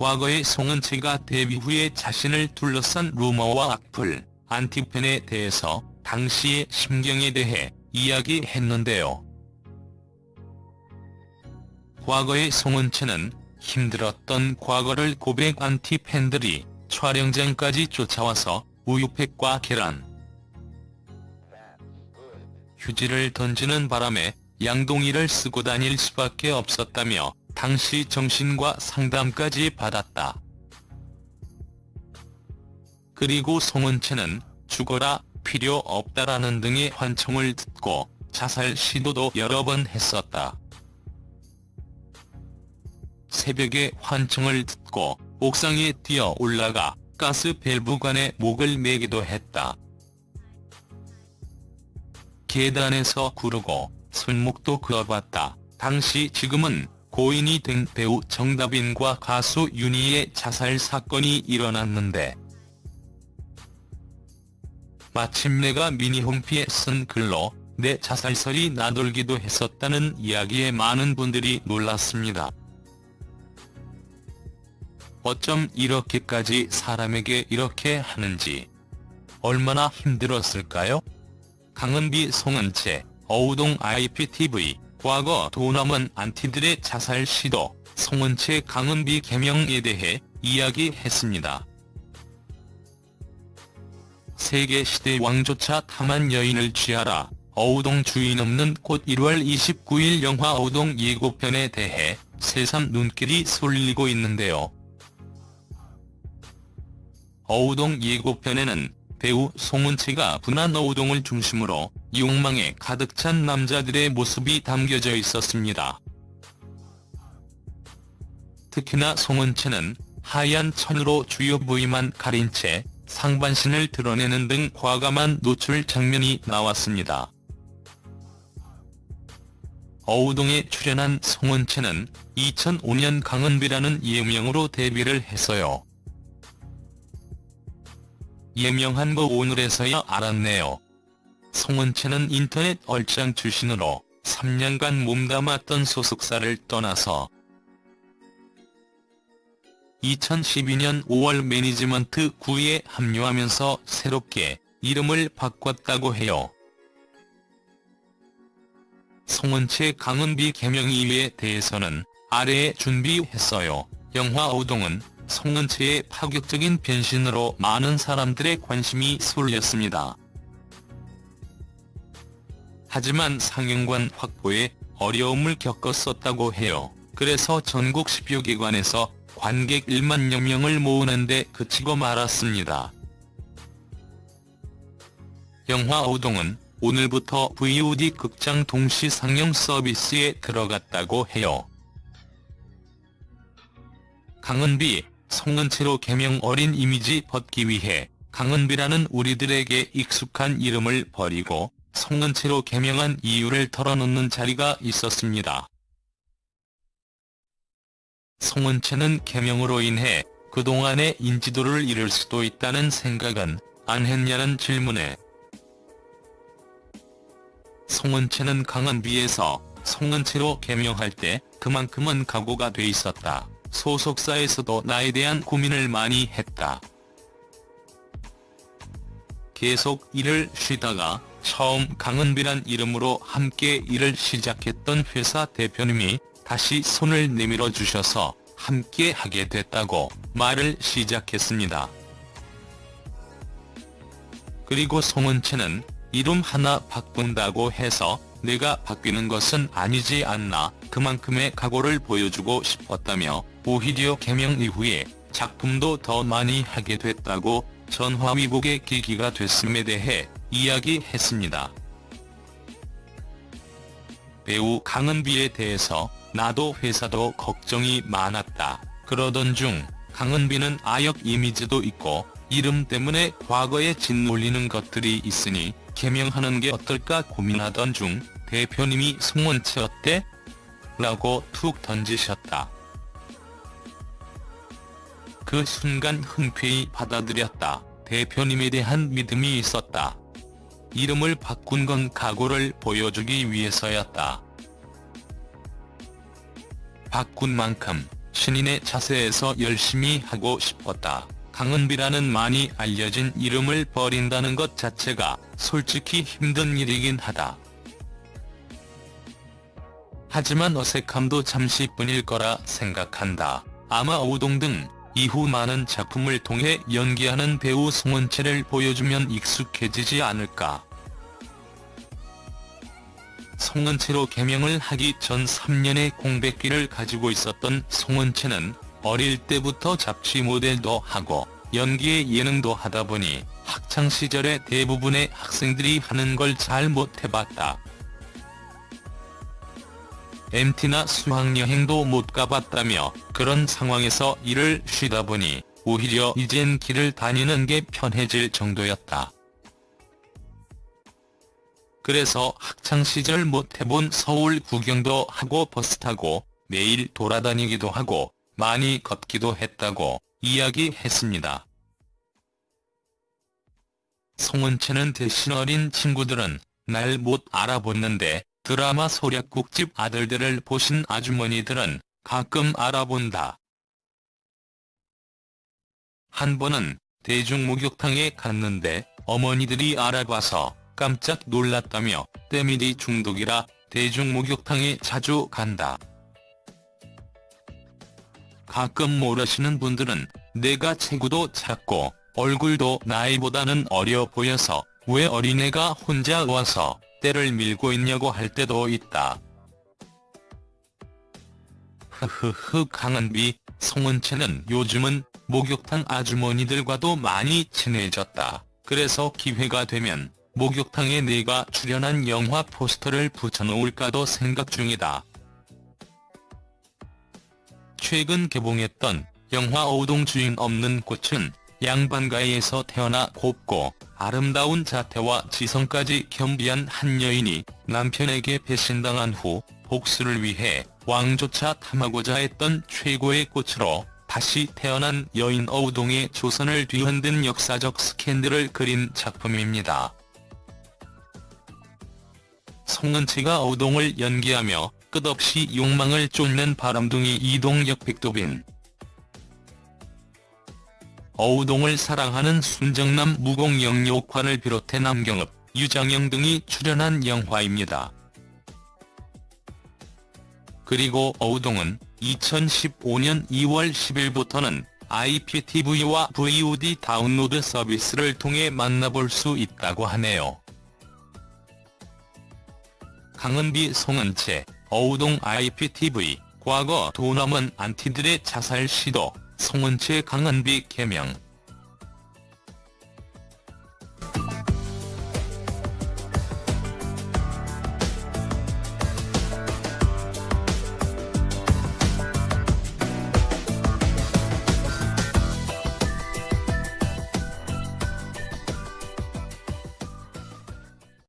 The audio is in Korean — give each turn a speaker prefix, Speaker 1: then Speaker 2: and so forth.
Speaker 1: 과거의 송은채가 데뷔 후에 자신을 둘러싼 루머와 악플, 안티팬에 대해서 당시의 심경에 대해 이야기했는데요. 과거의 송은채는 힘들었던 과거를 고백 안티팬들이 촬영장까지 쫓아와서 우유팩과 계란, 휴지를 던지는 바람에 양동이를 쓰고 다닐 수밖에 없었다며 당시 정신과 상담까지 받았다. 그리고 송은채는 죽어라 필요 없다라는 등의 환청을 듣고 자살 시도도 여러 번 했었다. 새벽에 환청을 듣고 옥상에 뛰어 올라가 가스 밸브관에 목을 매기도 했다. 계단에서 구르고 손목도 그어봤다. 당시 지금은 고인이 된 배우 정다빈과 가수 윤희의 자살 사건이 일어났는데 마침내가 미니홈피에 쓴 글로 내 자살설이 나돌기도 했었다는 이야기에 많은 분들이 놀랐습니다. 어쩜 이렇게까지 사람에게 이렇게 하는지 얼마나 힘들었을까요? 강은비 송은채, 어우동 IPTV, 과거 도남은 안티들의 자살 시도, 송은채 강은비 개명에 대해 이야기했습니다. 세계 시대 왕조차 탐한 여인을 취하라, 어우동 주인 없는 꽃 1월 29일 영화 어우동 예고편에 대해 새삼 눈길이 쏠리고 있는데요. 어우동 예고편에는 배우 송은채가 분한 어우동을 중심으로 욕망에 가득 찬 남자들의 모습이 담겨져 있었습니다. 특히나 송은채는 하얀 천으로 주요 부위만 가린 채 상반신을 드러내는 등 과감한 노출 장면이 나왔습니다. 어우동에 출연한 송은채는 2005년 강은비라는 예명으로 데뷔를 했어요. 예명한 거 오늘에서야 알았네요. 송은채는 인터넷 얼짱 출신으로 3년간 몸담았던 소속사를 떠나서 2012년 5월 매니지먼트 9에 합류하면서 새롭게 이름을 바꿨다고 해요. 송은채 강은비 개명 이유에 대해서는 아래에 준비했어요. 영화 오동은 송은채의 파격적인 변신으로 많은 사람들의 관심이 쏠렸습니다. 하지만 상영관 확보에 어려움을 겪었었다고 해요. 그래서 전국 10여 기관에서 관객 1만여 명을 모으는데 그치고 말았습니다. 영화 오동은 오늘부터 VOD 극장 동시 상영 서비스에 들어갔다고 해요. 강은비, 송은채로 개명 어린 이미지 벗기 위해 강은비라는 우리들에게 익숙한 이름을 버리고 송은채로 개명한 이유를 털어놓는 자리가 있었습니다. 송은채는 개명으로 인해 그동안의 인지도를 잃을 수도 있다는 생각은 안 했냐는 질문에 송은채는 강은비에서 송은채로 개명할 때 그만큼은 각오가 돼 있었다. 소속사에서도 나에 대한 고민을 많이 했다. 계속 일을 쉬다가 처음 강은비란 이름으로 함께 일을 시작했던 회사 대표님이 다시 손을 내밀어 주셔서 함께 하게 됐다고 말을 시작했습니다. 그리고 송은채는 이름 하나 바꾼다고 해서 내가 바뀌는 것은 아니지 않나 그만큼의 각오를 보여주고 싶었다며 오히려 개명 이후에 작품도 더 많이 하게 됐다고 전화위복의 계기가 됐음에 대해 이야기했습니다. 배우 강은비에 대해서 나도 회사도 걱정이 많았다. 그러던 중 강은비는 아역 이미지도 있고 이름 때문에 과거에 짓눌리는 것들이 있으니 개명하는 게 어떨까 고민하던 중 대표님이 송원채 어때? 라고 툭 던지셨다. 그 순간 흔쾌히 받아들였다. 대표님에 대한 믿음이 있었다. 이름을 바꾼 건 각오를 보여주기 위해서였다. 바꾼 만큼 신인의 자세에서 열심히 하고 싶었다. 강은비라는 많이 알려진 이름을 버린다는 것 자체가 솔직히 힘든 일이긴 하다. 하지만 어색함도 잠시 뿐일 거라 생각한다. 아마 오동 등 이후 많은 작품을 통해 연기하는 배우 송은채를 보여주면 익숙해지지 않을까. 송은채로 개명을 하기 전 3년의 공백기를 가지고 있었던 송은채는 어릴 때부터 잡지 모델도 하고 연기에 예능도 하다 보니 학창시절에 대부분의 학생들이 하는 걸 잘 못해봤다. MT나 수학여행도 못 가봤다며 그런 상황에서 일을 쉬다 보니 오히려 이젠 길을 다니는 게 편해질 정도였다. 그래서 학창시절 못 해본 서울 구경도 하고 버스 타고 매일 돌아다니기도 하고 많이 걷기도 했다고 이야기했습니다. 송은채는 대신 어린 친구들은 날 못 알아보는데 드라마 소략국집 아들들을 보신 아주머니들은 가끔 알아본다. 한 번은 대중목욕탕에 갔는데 어머니들이 알아봐서 깜짝 놀랐다며 때밀이 중독이라 대중목욕탕에 자주 간다. 가끔 모르시는 분들은 내가 체구도 작고 얼굴도 나이보다는 어려 보여서 왜 어린애가 혼자 와서 때를 밀고 있냐고 할 때도 있다. 흐흐흐 강은비, 송은채는 요즘은 목욕탕 아주머니들과도 많이 친해졌다. 그래서 기회가 되면 목욕탕에 내가 출연한 영화 포스터를 붙여놓을까도 생각 중이다. 최근 개봉했던 영화 오동 주인 없는 꽃은 양반가에서 태어나 곱고 아름다운 자태와 지성까지 겸비한 한 여인이 남편에게 배신당한 후 복수를 위해 왕조차 탐하고자 했던 최고의 꽃으로 다시 태어난 여인 어우동의 조선을 뒤흔든 역사적 스캔들을 그린 작품입니다. 송은채가 어우동을 연기하며 끝없이 욕망을 쫓는 바람둥이 이동혁 백도빈 어우동을 사랑하는 순정남 무공영 역환을 비롯해 남경읍, 유장영 등이 출연한 영화입니다. 그리고 어우동은 2015년 2월 10일부터는 IPTV와 VOD 다운로드 서비스를 통해 만나볼 수 있다고 하네요. 강은비 송은채, 어우동 IPTV, 과거 도넘은 안티들의 자살 시도, 송은채 강은비 개명